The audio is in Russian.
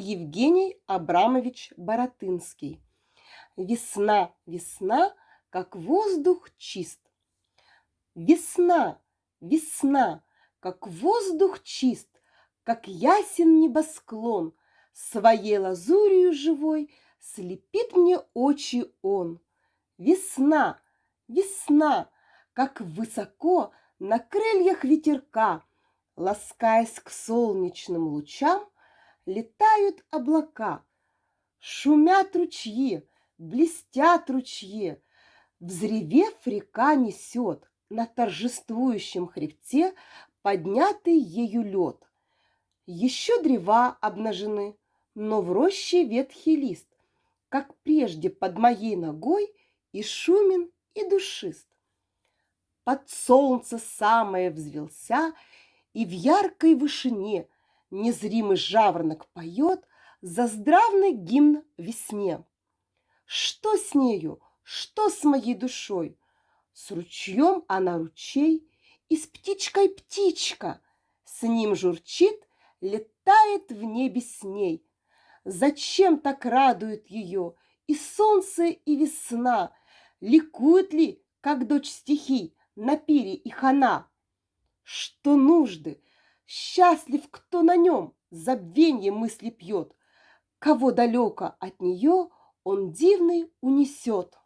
Евгений Абрамович Боротынский. Весна, весна, как воздух чист. Весна, весна, как воздух чист, Как ясен небосклон, Своей лазурью живой Слепит мне очи он. Весна, весна, как высоко На крыльях ветерка, Ласкаясь к солнечным лучам, Летают облака. Шумят ручьи, блестят ручьи, Взревев, река несет на торжествующем хребте поднятый ею лед. Еще древа обнажены, но в роще ветхий лист, как прежде под моей ногой и шумен, и душист. Под солнце самое взвелся, и в яркой вышине незримый жаворонок поет заздравный гимн весне. Что с нею? Что с моей душой? С ручьем она ручей, и с птичкой птичка. С ним журчит, летает в небе с ней. Зачем так радует ее и солнце, и весна? Ликует ли, как дочь стихий, на пире и хана? Что нужды? Счастлив, кто на нем забвенье мысли пьет, Кого далеко от нее он дивный унесет.